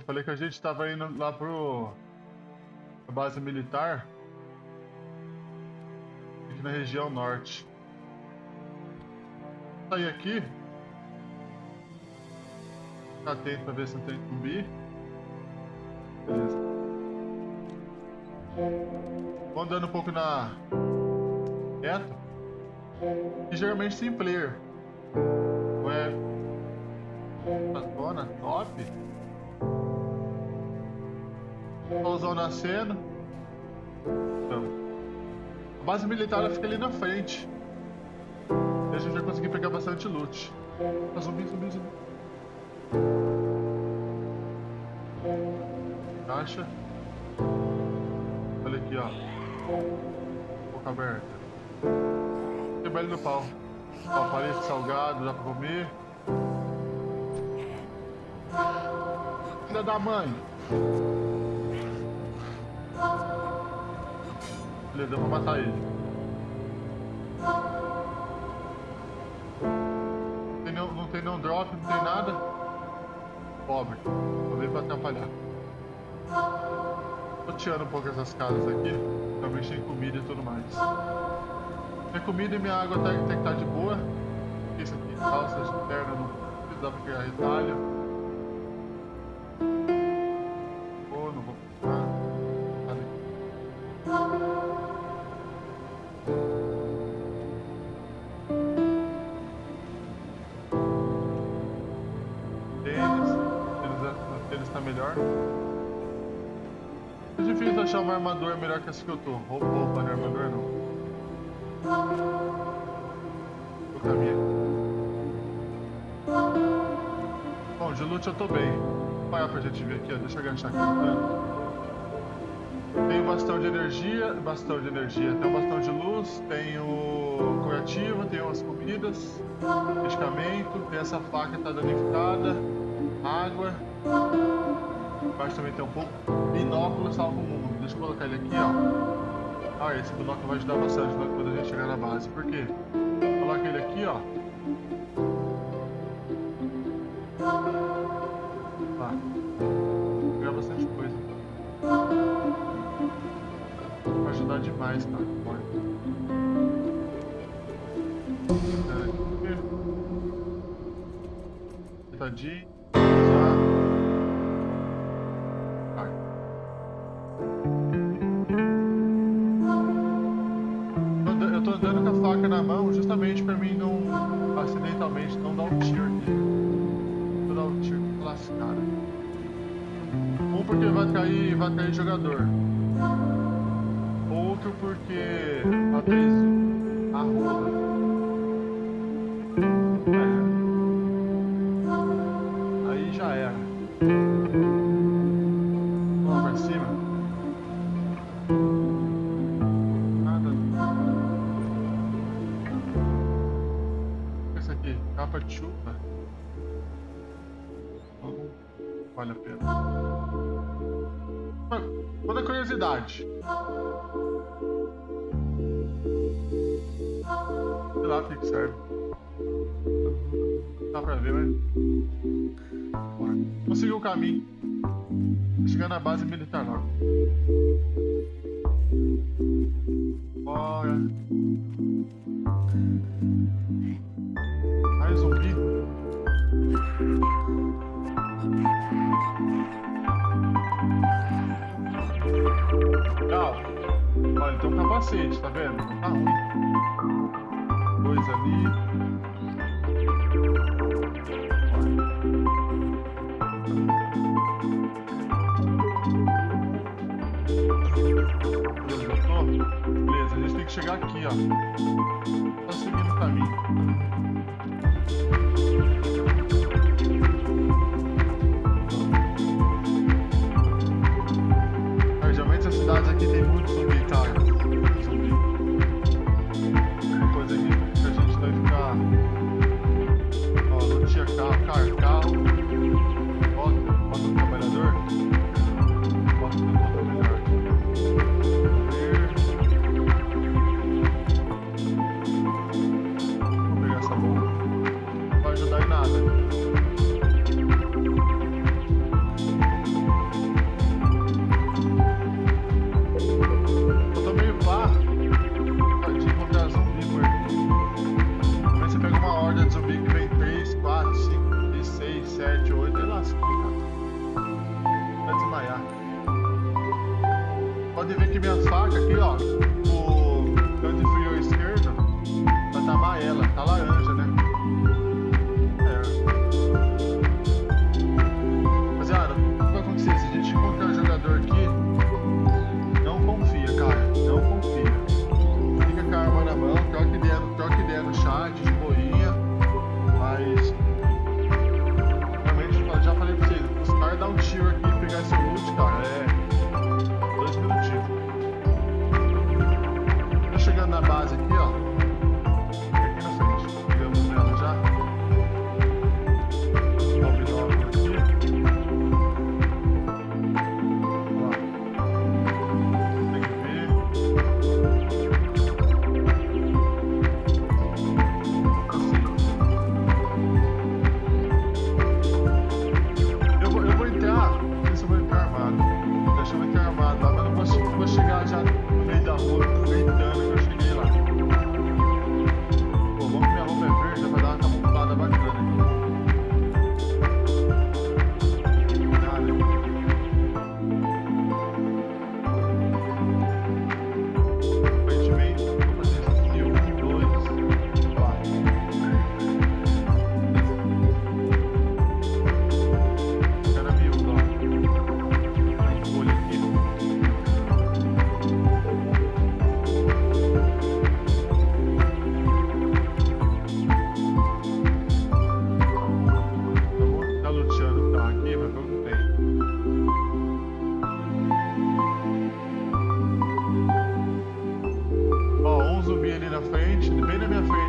Eu falei que a gente tava indo lá pro. a base militar. Aqui na região norte. Sair aqui. Ficar atento pra ver se não tem zumbi. Beleza. Vou andando um pouco na. reto. E geralmente sem player. Ué. A zona top. Solzão nascendo. Então. A base militar fica ali na frente. E a gente vai conseguir pegar bastante loot. Ah, zumbi, zumbi, zumbi. Caixa. Olha aqui, ó. Boca aberta. Tem no pau. Ó, paleta salgado, dá pra comer. Filha da mãe. Eu vou matar ele. Não tem nenhum, não tem nenhum drop, não tem nada. Pobre. Vou vir pra atrapalhar. Tô tirando um pouco essas casas aqui. Também tem comida e tudo mais. Minha comida e minha água tem, tem que estar de boa. Isso aqui, calça externa, não precisa pra criar retalho. Achar uma armadura melhor que essa que eu tô. Roupa, roupa, não é armadura não. O caminho. Bom, de loot eu tô bem. Olha pra gente ver aqui, ó. Deixa eu agachar aqui. Tem o bastão de energia, bastão de energia, tem o bastão de luz, tem o curativo, tem umas comidas, medicamento, tem essa faca que tá danificada, água. Embaixo também tem um pouco. Binóculo salva o mundo. Eu colocar ele aqui, ó. Ah, esse binóculo vai ajudar bastante quando a gente chegar na base. Por quê? Coloca ele aqui, ó. Tá. Vou pegar bastante coisa. Vai ajudar demais, cara. Olha. Tadinho. geralmente não dá um tiro nele. Vou dar um tiro classificado. Um porque vai cair, vai cair jogador. Outro porque a curiosidade. Sei lá que, que serve. Dá pra ver, mas. Vou seguir o caminho. Vou chegar na base militar logo. Bora. Olha, tem um capacete, tá vendo? Tá ruim. Dois ali. Beleza, a gente tem que chegar aqui, ó. Tá seguindo o caminho. aqui tem muito zumbi, cara. frente, bem na minha frente.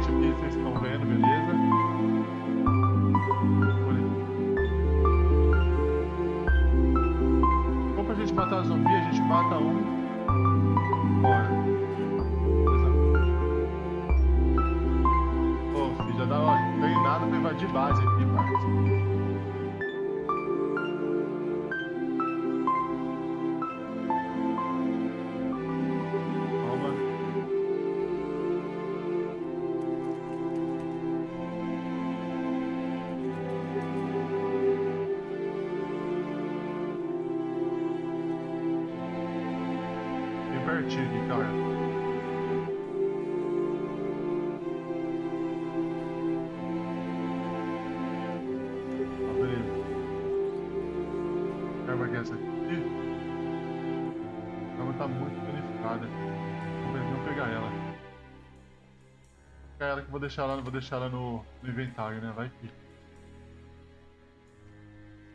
Deixar ela, vou deixar ela no, no inventário, né? Vai que.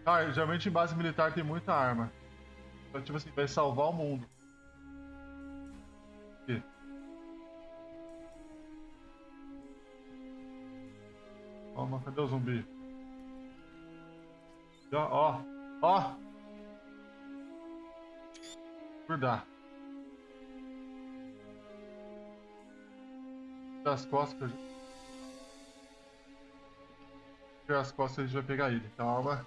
Cara, geralmente em base militar tem muita arma. Então, tipo assim, vai salvar o mundo. Aqui. Toma, cadê o zumbi? Ó, ó, ó! Cuidar. Das costas as costas a gente vai pegar ele. Calma.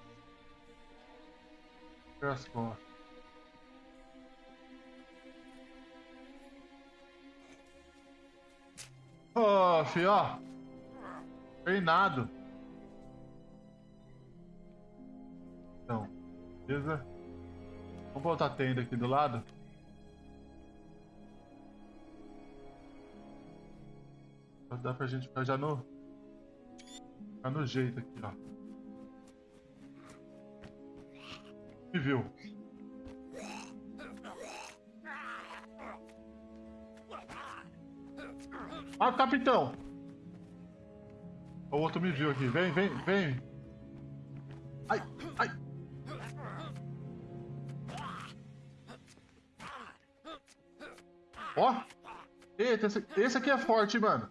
as costas. Ô, oh, filho, ó. Treinado. Então, beleza? Vamos botar a tenda aqui do lado. Dá pra gente ficar já no Tá no jeito aqui, ó. Me viu. Ah, capitão! O outro me viu aqui. Vem, vem, vem. Ai, ai. Ó. Eita, esse, esse aqui é forte, mano.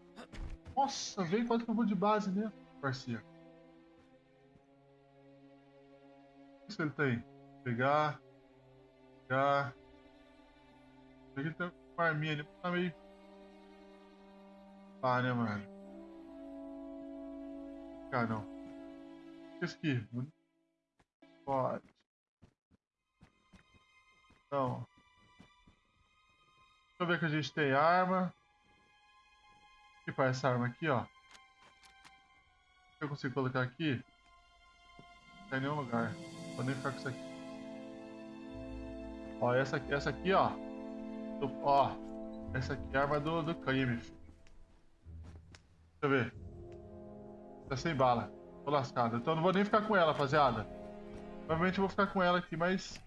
Nossa, vem quanto que eu vou de base mesmo parceiro. O que ele tem? Pegar. Pegar. Ele tem uma arminha ali, tá meio. Ah, né, mano? Ah, não. Esse aqui. Pode. Então. Deixa eu ver que a gente tem arma. Para essa arma aqui, ó eu consigo colocar aqui? Não tem nenhum lugar. Vou nem ficar com isso aqui. Ó, essa, essa aqui, ó. Ó, essa aqui é a arma do, do crime. Deixa eu ver. Tá sem bala. Tô lascado. Então não vou nem ficar com ela, rapaziada. Provavelmente eu vou ficar com ela aqui, mas...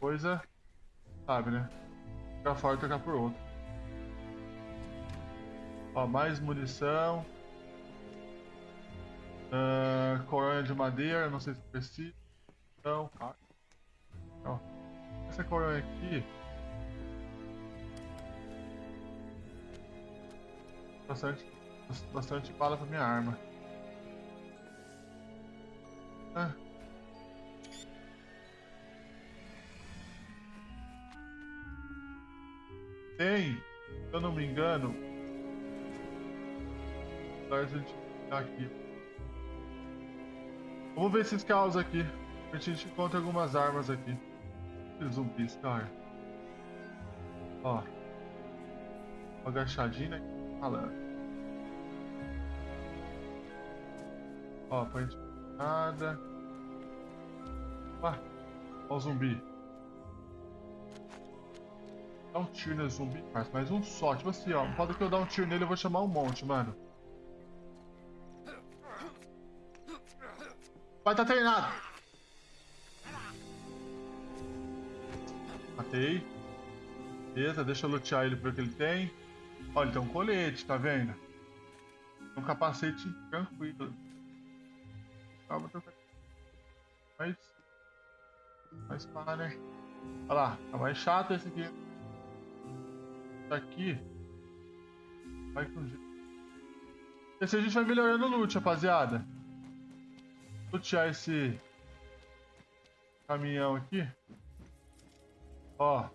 Coisa... Sabe, né? Ficar fora e trocar por outra. Mais munição. Uh, coronha de madeira, não sei se precisa. Então, cara. Ó, essa coronha aqui. Bastante, bastante bala pra minha arma. Ah. Tem, se eu não me engano, a gente tá aqui. Vamos ver esses caos aqui. A gente encontra algumas armas aqui. Zumbis, cara. Ó. Uma agachadinha aqui. Falando. Ó, pra gente nada. Ah, ó o zumbi. Dá um tiro nesse zumbi, mas mais um só. Tipo assim, ó. Pode que eu dar um tiro nele, eu vou chamar um monte, mano. Vai estar tá treinado. Matei. Beleza, deixa eu lutear ele ver o que ele tem. Olha, ele tem um colete, tá vendo? Um capacete tranquilo. Calma, trocar. Mas. Mais pá, né? Olha lá, tá mais chato esse aqui. Esse aqui. Vai com jeito. Esse a gente vai melhorando o loot, rapaziada lutear esse caminhão aqui. Ó.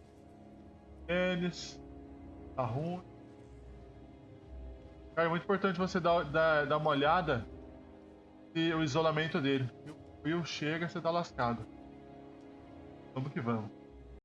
Tênis. Tá ruim. Cara, é muito importante você dar, dar, dar uma olhada e o isolamento dele. O Will chega, você tá lascado. Vamos que vamos.